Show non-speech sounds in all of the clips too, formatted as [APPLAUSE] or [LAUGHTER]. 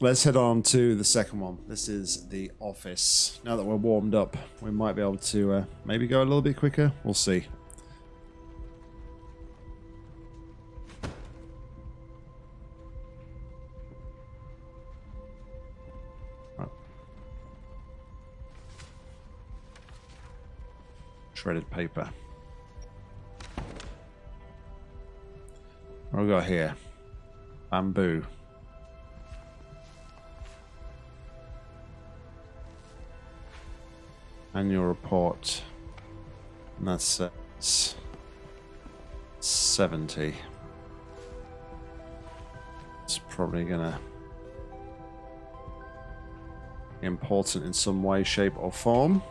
let's head on to the second one. This is the office. Now that we're warmed up, we might be able to uh, maybe go a little bit quicker. We'll see. Shredded paper. What have we got here? Bamboo. Annual report. And that's uh, 70. It's probably gonna be important in some way, shape, or form.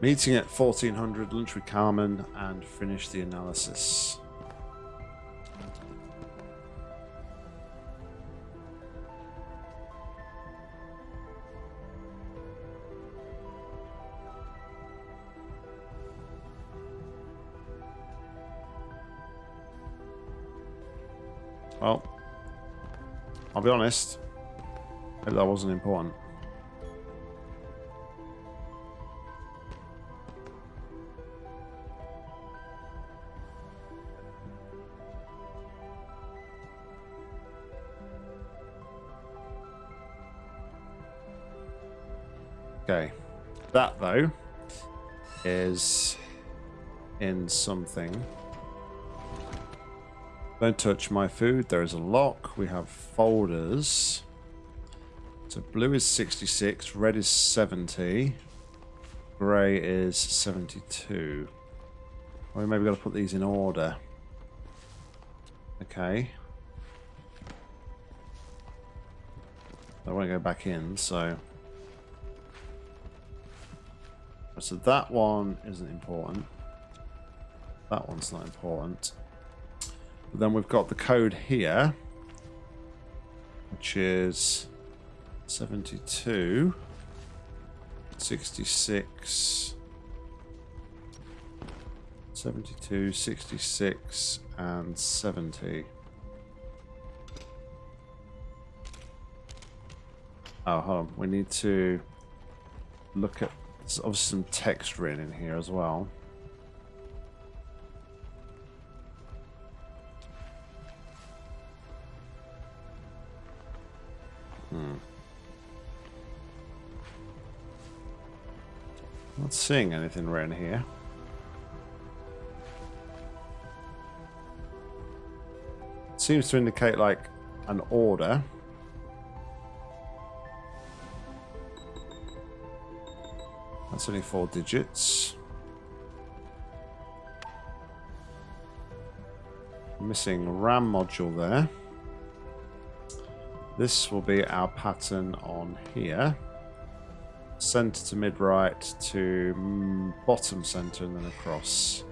Meeting at 1400, lunch with Carmen, and finish the analysis. Well, I'll be honest. Maybe that wasn't important. Okay. That, though, is in something. Don't touch my food. There is a lock. We have folders. So blue is 66, red is 70, grey is 72. Well, maybe got to put these in order. Okay. I want to go back in, so... So that one isn't important. That one's not important. But then we've got the code here, which is 72, 66, 72, 66, and 70. Oh, hold on. We need to look at there's obviously some text written in here as well. Seeing anything around here. It seems to indicate like an order. That's only four digits. Missing RAM module there. This will be our pattern on here. Center to mid right to mm, bottom center and then across.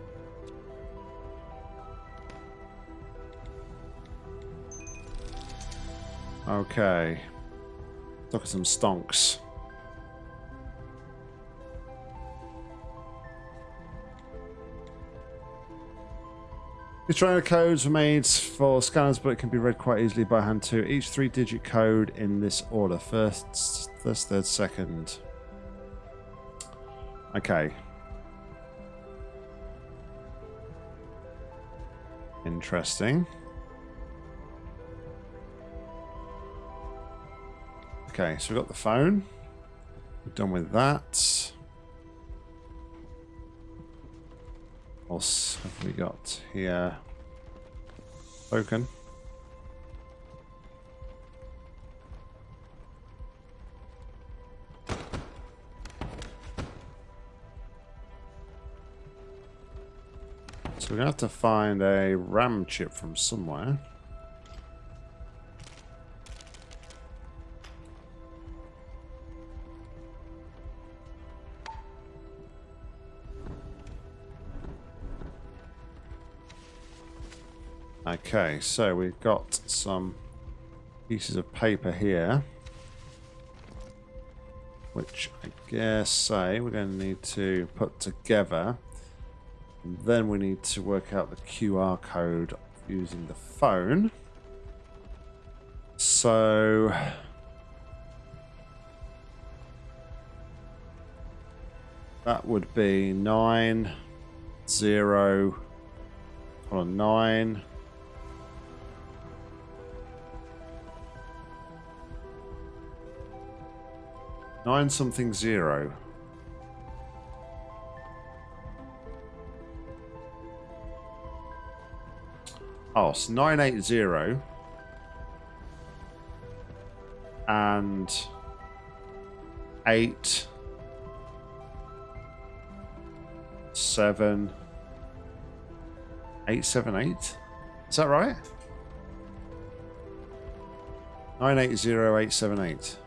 Okay. Look at some stonks. Trainer codes were made for scanners, but it can be read quite easily by hand too. Each three-digit code in this order: first, first, third, second. Okay. Interesting. Okay, so we've got the phone. We're done with that. What else have we got here? Token. So we're going to have to find a RAM chip from somewhere. Okay, so we've got some pieces of paper here. Which I guess say we're going to need to put together. And then we need to work out the QR code using the phone. So that would be nine zero hold on nine nine something zero Oh, so 980 and 8 7 878 Is that right? 980878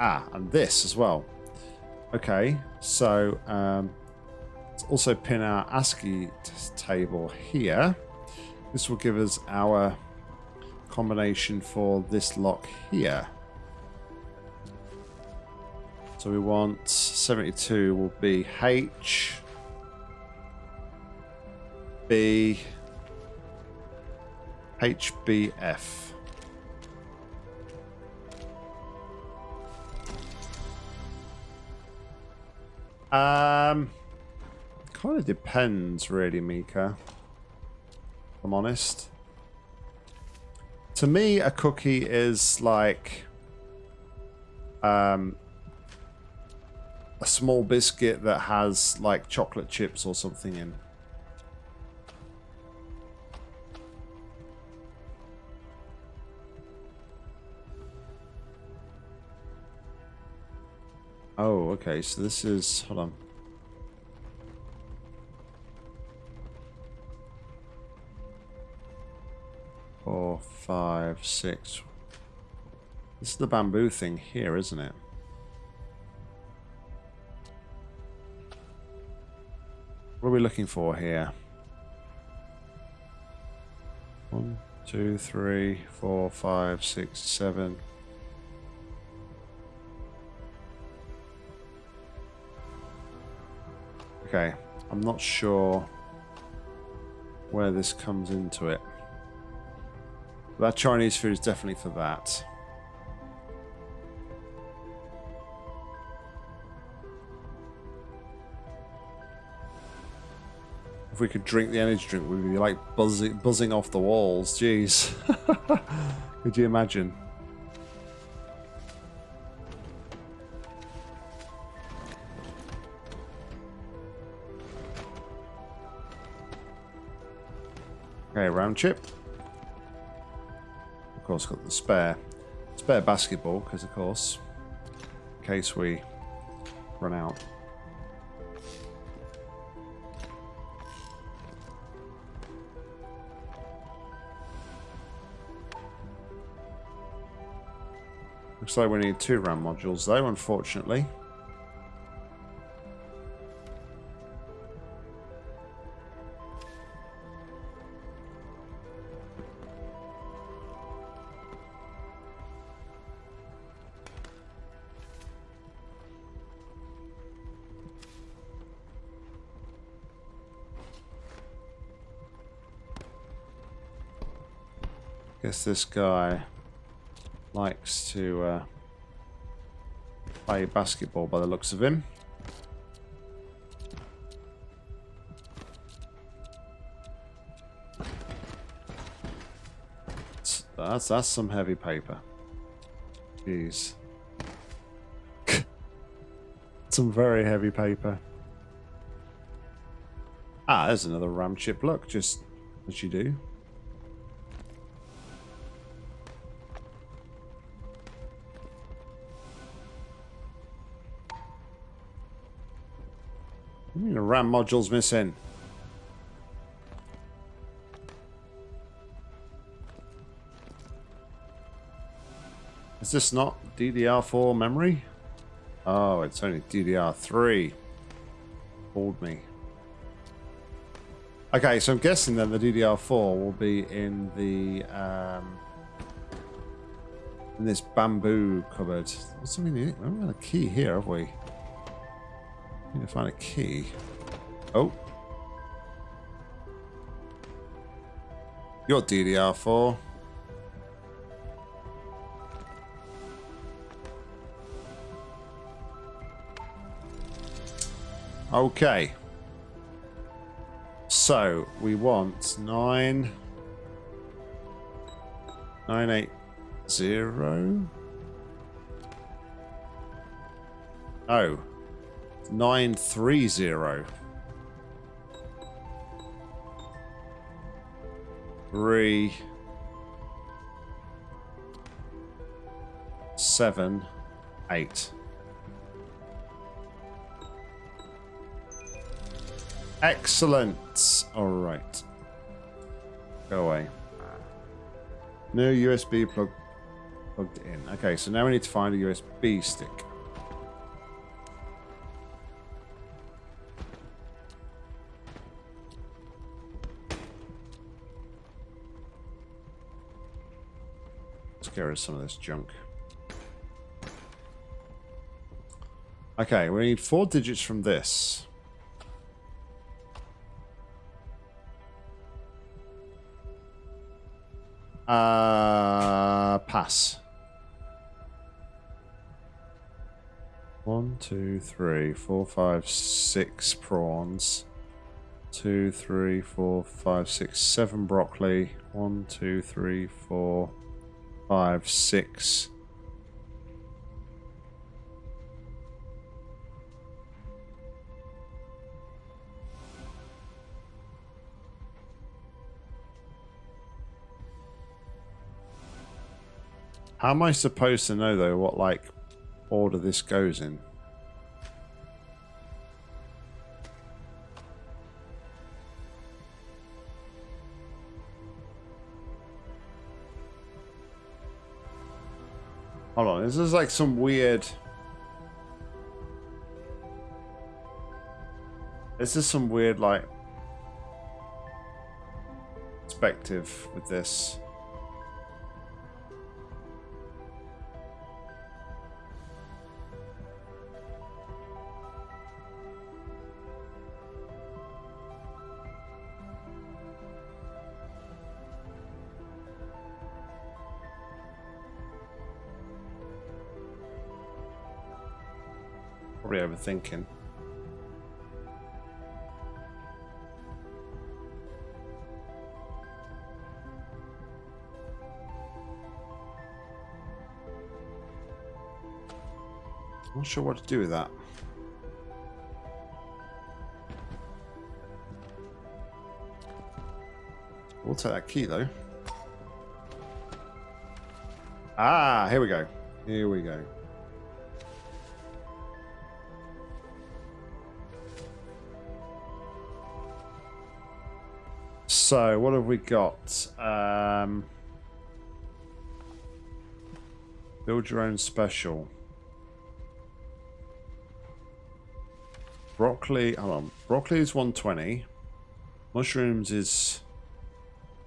Ah, and this as well. Okay, so um, Let's also pin our ASCII table here. This will give us our combination for this lock here. So we want 72 will be H, B, HBF. Um, Kind of depends, really, Mika. I'm honest. To me, a cookie is like um, a small biscuit that has like chocolate chips or something in. Oh, okay. So this is... Hold on. Five, six. This is the bamboo thing here, isn't it? What are we looking for here? One, two, three, four, five, six, seven. Okay, I'm not sure where this comes into it. That Chinese food is definitely for that. If we could drink the energy drink, we'd be like buzzing, buzzing off the walls. Jeez. [LAUGHS] could you imagine? Okay, round chip course, got the spare spare basketball because, of course, in case we run out. Looks like we need two RAM modules, though, unfortunately. Guess this guy likes to uh, play basketball by the looks of him. That's that's some heavy paper. Jeez. [LAUGHS] some very heavy paper. Ah, there's another ram chip. Look, just as you do. RAM module's missing. Is this not DDR4 memory? Oh, it's only DDR3. Fooled me. Okay, so I'm guessing then the DDR4 will be in the um, in this bamboo cupboard. What's something? We haven't got a key here, have we? Need to find a key. Oh. Your DDR4. Okay. So we want nine, nine eight zero. Oh, nine three zero. Three, seven, eight. Excellent. All right. Go away. No USB plug plugged in. Okay, so now we need to find a USB stick. Let's get rid of some of this junk. Okay, we need four digits from this. Uh, pass. One, two, three, four, five, six prawns. Two, three, four, five, six, seven broccoli. One, two, three, four, five, six. How am I supposed to know though what like order this goes in? Hold on, this is like some weird... This is some weird like perspective with this. Probably overthinking. Not sure what to do with that. We'll take that key though. Ah, here we go. Here we go. So, what have we got? Um, build your own special. Broccoli, hold on. Broccoli is 120. Mushrooms is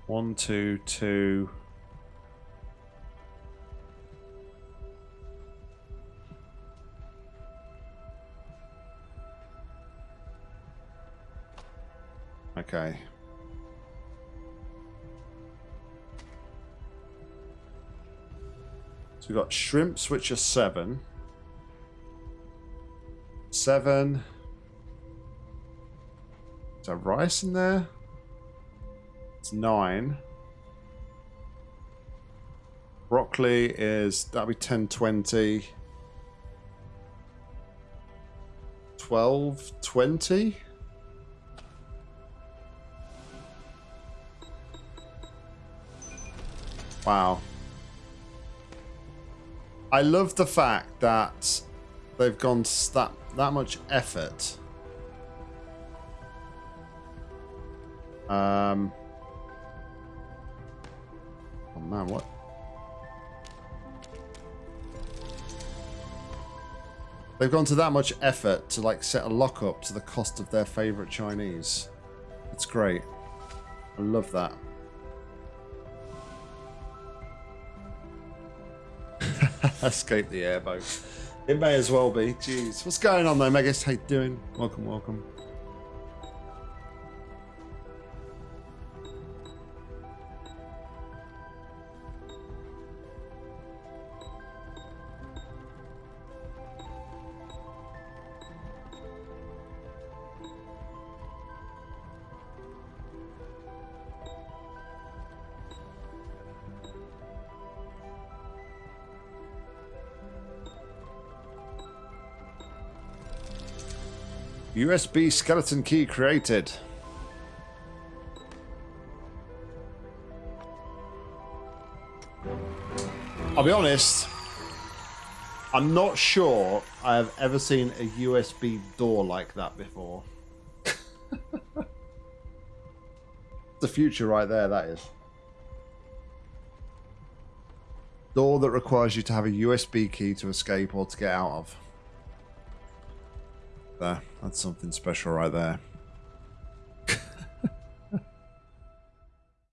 1, 2, 2. Okay. We've got shrimps, which are seven. Seven. Is there rice in there? It's nine. Broccoli is, that'll be 10, 20. 12, 20? Wow. I love the fact that they've gone that that much effort. Um. Oh man, what? They've gone to that much effort to like set a lockup to the cost of their favorite Chinese. It's great. I love that. [LAUGHS] Escape the airboat. It may as well be. Jeez. What's going on though, Megas? How you doing? Welcome, welcome. USB skeleton key created. I'll be honest, I'm not sure I have ever seen a USB door like that before. [LAUGHS] the future right there, that is. Door that requires you to have a USB key to escape or to get out of. There, that's something special right there.